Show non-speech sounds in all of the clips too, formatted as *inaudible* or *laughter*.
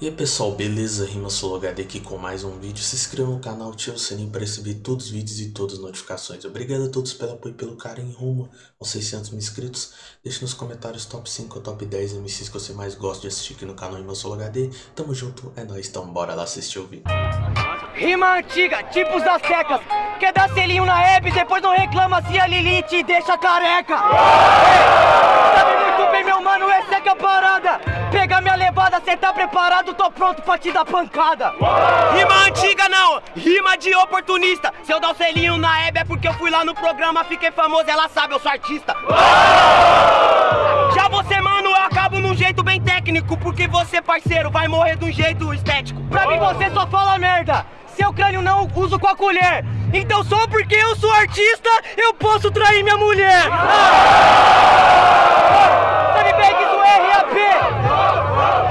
E aí pessoal, beleza? Rima HD aqui com mais um vídeo. Se inscreva no canal, ative o sininho para receber todos os vídeos e todas as notificações. Obrigado a todos pelo apoio e pelo carinho rumo aos 600 mil inscritos. Deixe nos comentários top 5 ou top 10 MCs que você mais gosta de assistir aqui no canal Rima HD. Tamo junto, é nóis, então bora lá assistir o vídeo. Rima antiga, tipos das secas. Quer dar selinho na Hebe, depois não reclama se a Lili te deixa careca. Tá preparado, tô pronto pra te dar pancada. Rima antiga não, rima de oportunista. Se eu dar o selinho na Hebe é porque eu fui lá no programa, fiquei famoso, ela sabe, eu sou artista. Já você, mano, eu acabo num jeito bem técnico, porque você, parceiro, vai morrer de um jeito estético. Pra mim você só fala merda. Seu crânio não uso com a colher. Então só porque eu sou artista, eu posso trair minha mulher bem que isso é RAP.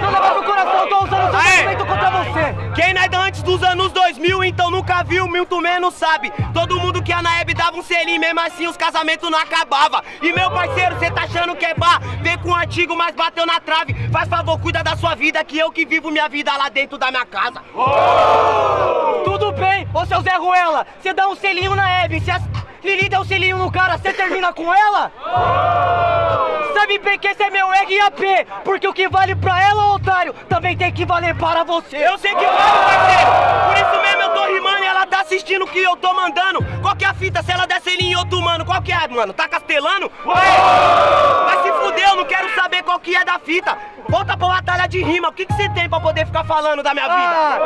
Não leva pro coração, tô usando seu argumento contra você. Quem nada antes dos anos 2000, então nunca viu, muito menos sabe. Todo mundo que a Naeb dava um selinho, mesmo assim os casamentos não acabava. E meu parceiro, cê tá achando que é bar? Vem com um artigo, mas bateu na trave. Faz favor, cuida da sua vida, que eu que vivo minha vida lá dentro da minha casa. Tudo bem, ô seu Zé Ruela, você dá um selinho na Hebe, se a Lili der um selinho no cara, você termina com ela? Sabe bem que esse é meu RAP, porque o que vale pra ela, otário, também tem que valer para você. Eu sei que vale, parceiro, por isso assistindo o que eu tô mandando. Qual que é a fita se ela der selinho em outro mano? Qual que é, mano? Tá castelando? Ué, vai se fuder, eu não quero saber qual que é da fita. Volta pra batalha de rima, o que que você tem pra poder ficar falando da minha vida?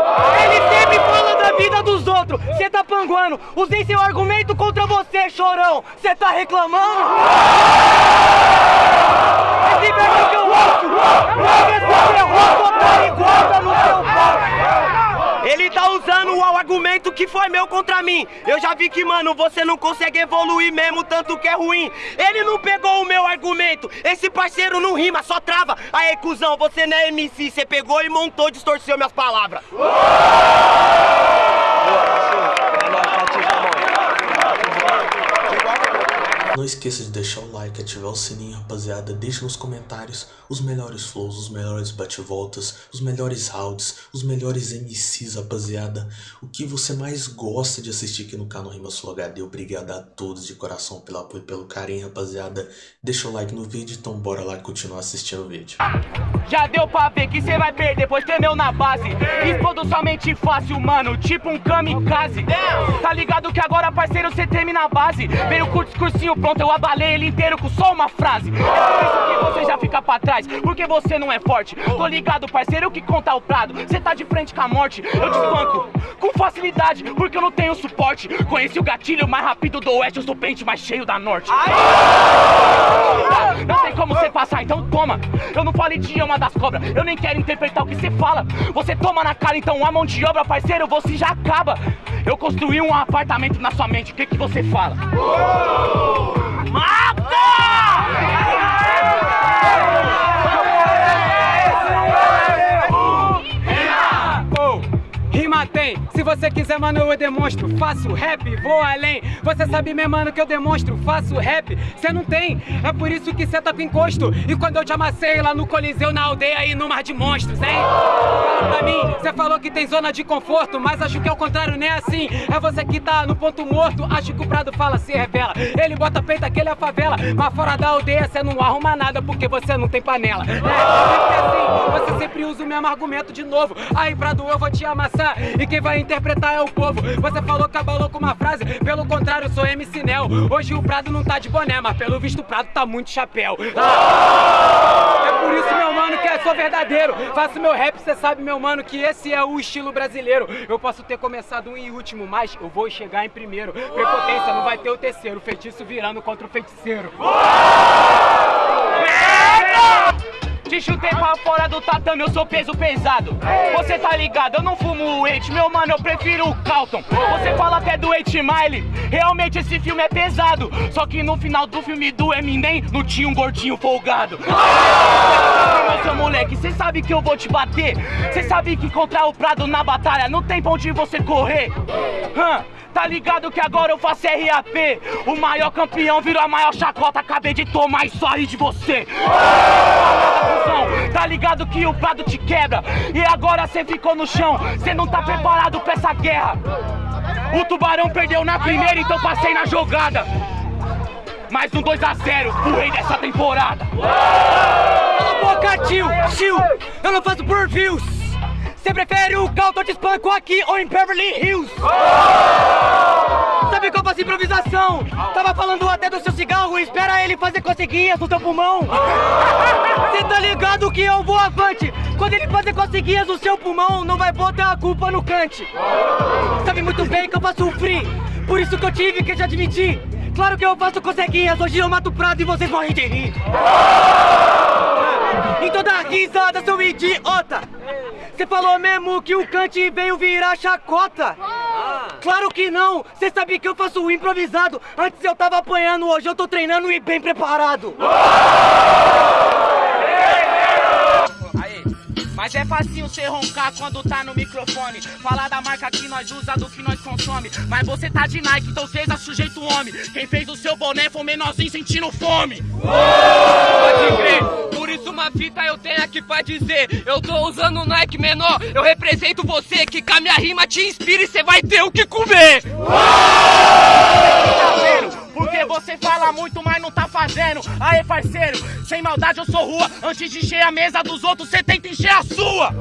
ele sempre fala da vida dos outros, cê tá panguando. Usei seu argumento contra você, chorão. Cê tá reclamando? Esse verso que eu ouço, porque você errou, otário, e guarda no seu pau. Ele tá usando o argumento que foi meu contra mim. Eu já vi que, mano, você não consegue evoluir mesmo, tanto que é ruim. Ele não pegou o meu argumento. Esse parceiro não rima, só trava. Aê, cuzão, você não é MC. Você pegou e montou, distorceu minhas palavras. Não esqueça de deixar o like, ativar o sininho, rapaziada. Deixe nos comentários os melhores flows, os melhores bate-voltas, os melhores rounds, os melhores MCs, rapaziada. O que você mais gosta de assistir aqui no canal Rima Sul HD. Obrigado a todos de coração pelo apoio e pelo carinho, rapaziada. Deixa o like no vídeo, então bora lá continuar assistindo o vídeo. Já deu pra ver que cê vai perder, pois tremeu na base. Explodo somente fácil, mano, tipo um kamikaze. Tá ligado que agora, parceiro, cê treme na base. Veio com o discursinho pronto, eu abalei ele inteiro com só uma frase. É por isso que você já fica pra trás, porque você não é forte. Tô ligado, parceiro, que conta o prado. Cê tá de frente com a morte, eu desbanco com facilidade, porque eu não tenho suporte. Conheci o gatilho mais rápido do oeste, eu sou o pente mais cheio da norte. Não tem como você passar, então toma. Eu não falo idioma das cobras, eu nem quero interpretar o que você fala. Você toma na cara, então a mão de obra, parceiro, você já acaba. Eu construí um apartamento na sua mente, o que que você fala? Rima você quiser, mano, eu demonstro. Faço rap, vou além. Você sabe, meu mano, que eu demonstro. Faço rap, cê não tem. É por isso que cê tá com encosto. E quando eu te amassei lá no Coliseu, na aldeia e no Mar de Monstros, hein? Fala pra mim, cê falou que tem zona de conforto, mas acho que é o contrário, nem assim. É você que tá no ponto morto. Acho que o Prado fala, se revela. Ele bota peito, aquele é a favela. Mas fora da aldeia, cê não arruma nada porque você não tem panela. É, sempre assim, você sempre usa o mesmo argumento de novo. Aí, Prado, eu vou te amassar. E quem vai interpretar é o povo. Você falou que abalou com uma frase, pelo contrário, sou MC Nel. Hoje o Prado não tá de boné, mas pelo visto o Prado tá muito chapéu. Ah! É por isso, meu mano, que eu sou verdadeiro. Faço meu rap, cê sabe, meu mano, que esse é o estilo brasileiro. Eu posso ter começado em último, mas eu vou chegar em primeiro. Prepotência não vai ter o terceiro, feitiço virando contra o feiticeiro. Te chutei pra fora do tatame, eu sou peso pesado. Você tá ligado, eu não fumo o Eight, meu mano, eu prefiro o Calton. Você fala até do Eight Mile, realmente esse filme é pesado. Só que no final do filme do Eminem, não tinha um gordinho folgado. Meu seu moleque, cê sabe que eu vou te bater. Cê sabe que contra o Prado na batalha não tem pra onde você correr. Tá ligado que agora eu faço RAP O maior campeão virou a maior chacota Acabei de tomar só rir de você improvisação. Tá ligado que o prado te quebra. E agora cê ficou no chão. Cê não tá preparado pra essa guerra. O tubarão perdeu na primeira, então passei na jogada. Mais um 2x0, o rei dessa temporada. Cala a boca, tio, tio. Eu não faço por views. Você prefere o Calton de espanco aqui ou em Beverly Hills? Qual faço improvisação? Tava falando até do seu cigarro, espera ele fazer coceguinhas no seu pulmão. *laughs* Cê tá ligado que eu vou avante. Quando ele fazer coceguinhas no seu pulmão, não vai botar a culpa no cante. Sabe muito bem que eu faço free, por isso que eu tive que te admitir. Claro que eu faço coceguinhas, hoje eu mato o prado e vocês morrem de rir. *laughs* Então dá risada, seu idiota! Você falou mesmo que o Kant veio virar chacota? Claro que não! Você sabe que eu faço improvisado! Antes eu tava apanhando, hoje eu tô treinando e bem preparado! Mas é facinho você roncar quando tá no microfone. Falar da marca que nós usa, do que nós consome. Mas você tá de Nike, então seja sujeito homem. Quem fez o seu boné foi um menorzinho sentindo fome. Pode crer. Uma fita eu tenho aqui pra dizer. Eu tô usando o Nike menor. Eu represento você, que com a minha rima te inspira e você vai ter o que comer. Tá? Porque você fala muito, mas não tá fazendo. Aê, parceiro, sem maldade eu sou rua. Antes de encher a mesa dos outros, você tenta encher a sua.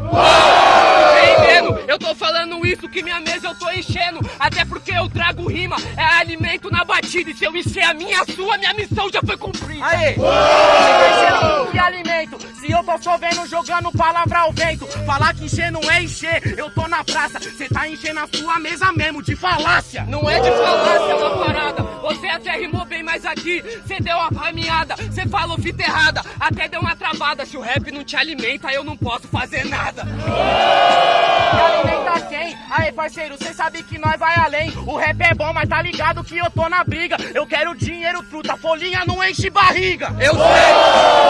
Entendendo? Eu tô falando isso que minha mesa eu tô enchendo. Até porque eu trago rima, é alimento na batida. E se eu encher a minha, a sua, minha missão já foi cumprida. Aê! Você Tô chovendo, jogando palavra ao vento. Falar que encher não é encher, eu tô na praça. Você tá enchendo a sua mesa mesmo, de falácia. Não é de falácia, é uma parada. Você até rimou bem, mas aqui cê deu uma caminhada, cê falou fita errada, até deu uma travada. Se o rap não te alimenta, eu não posso fazer nada. Me alimenta quem? Aí, parceiro, cê sabe que nós vai além. O rap é bom, mas tá ligado que eu tô na briga. Eu quero dinheiro, truta, folhinha não enche barriga. Eu sei,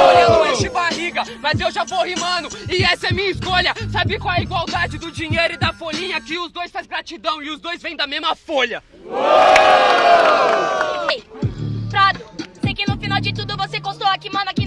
folhinha não enche barriga, mas eu já vou rimando e essa é minha escolha. Sabe qual é a igualdade do dinheiro e da folhinha? Que os dois faz gratidão e os dois vêm da mesma folha. Ei, Prado, sei que no final de tudo você constou aqui, mano, aqui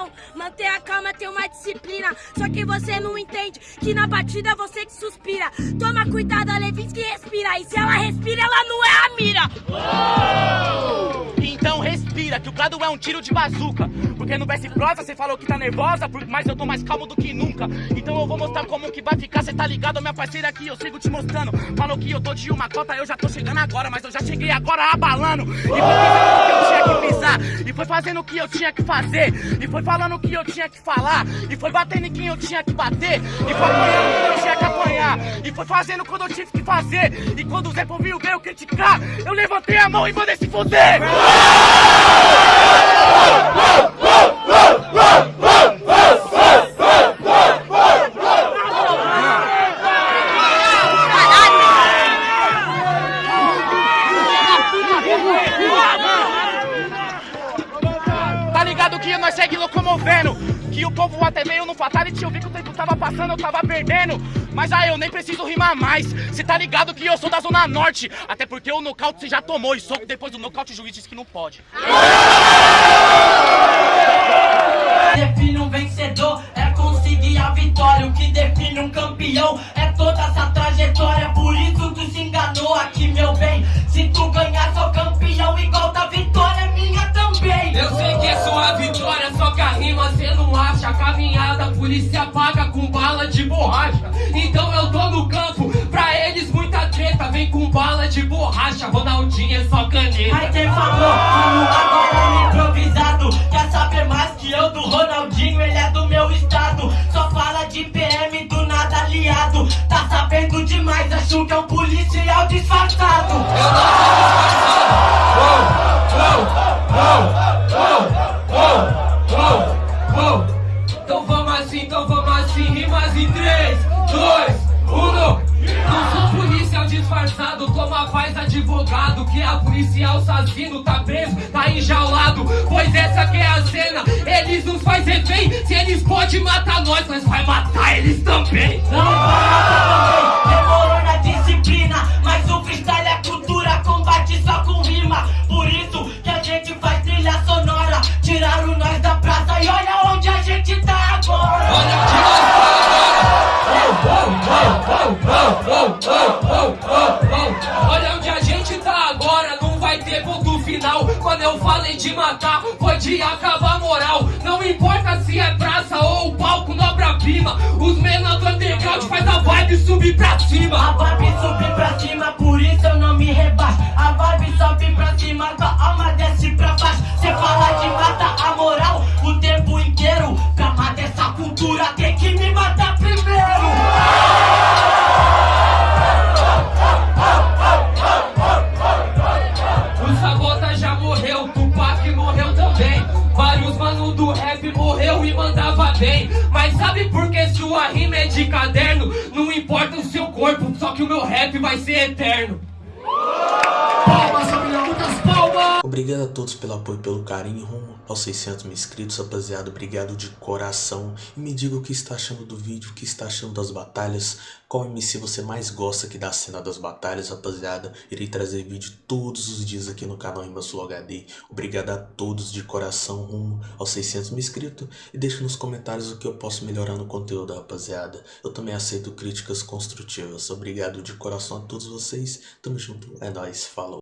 respiração. Manter a calma, ter uma disciplina. Só que você não entende que na batida você que suspira. Toma cuidado, a Levinsky respira. E se ela respira, ela não é a mira. Então que o Prado é um tiro de bazuca. Porque no e prosa você falou que tá nervosa, mas eu tô mais calmo do que nunca. Então eu vou mostrar como que vai ficar, cê tá ligado, minha parceira aqui, eu sigo te mostrando. Falou que eu tô de uma cota, eu já tô chegando agora, mas eu já cheguei agora abalando. E foi pisando o que eu tinha que pisar, e foi fazendo o que eu tinha que fazer, e foi falando o que eu tinha que falar, e foi batendo em quem eu tinha que bater, e foi e fazendo quando eu tive que fazer, e quando o Zé Povinho veio criticar, eu levantei a mão e mandei se fuder. Tá ligado que nós segue locomovendo Que o povo até veio no Fatality Eu vi que o tempo tava passando, eu tava perdendo Mas aí eu nem preciso rimar mais Cê tá ligado que eu sou da Zona Norte Até porque o nocaute você já tomou E soco depois do nocaute o juiz disse que não pode define um vencedor é conseguir a vitória. O que define um campeão é toda essa trajetória. Por isso A caminhada, a polícia paga com bala de borracha. Então eu tô no campo, pra eles muita treta. Vem com bala de borracha, Ronaldinho é só caneta. Aí quem falou que agora no improvisado Quer saber mais que eu do Ronaldinho, ele é do meu estado Só fala de PM do nada aliado Tá sabendo demais, acho que é um policial disfarçado Eu não sou disfarçado. Uou, uou, uou, 3, 2, 1. Não sou policial disfarçado, toma paz advogado Que a policial assassino tá preso, tá enjaulado. Pois essa que é a cena, eles nos faz refém Se eles podem matar nós, nós vai matar eles também. Não vai matar também, demorou na disciplina Mas o freestyle é cultura, combate só obra-prima. Os menores do underground faz a vibe subir pra cima. A vibe subir pra cima, por isso eu não me rebaixo. A vibe sobe pra cima, tua alma desce pra baixo. Cê fala de matar a moral o tempo inteiro. Pra matar essa cultura tem que me matar primeiro. O Sabota já morreu, também. Vários mano do rap morreu e mandava bem. Sabe por que sua rima é de caderno? Não importa o seu corpo, só que o meu rap vai ser eterno. Obrigado a todos pelo apoio e pelo carinho rumo aos 600 mil inscritos, rapaziada. Obrigado de coração. E me diga o que está achando do vídeo, o que está achando das batalhas. Qual MC você mais gosta aqui da cena das batalhas, rapaziada. Irei trazer vídeo todos os dias aqui no canal Rimas Flow HD. Obrigado a todos de coração rumo aos 600 mil inscritos. E deixe nos comentários o que eu posso melhorar no conteúdo, rapaziada. Eu também aceito críticas construtivas. Obrigado de coração a todos vocês. Tamo junto. É nóis. Falou.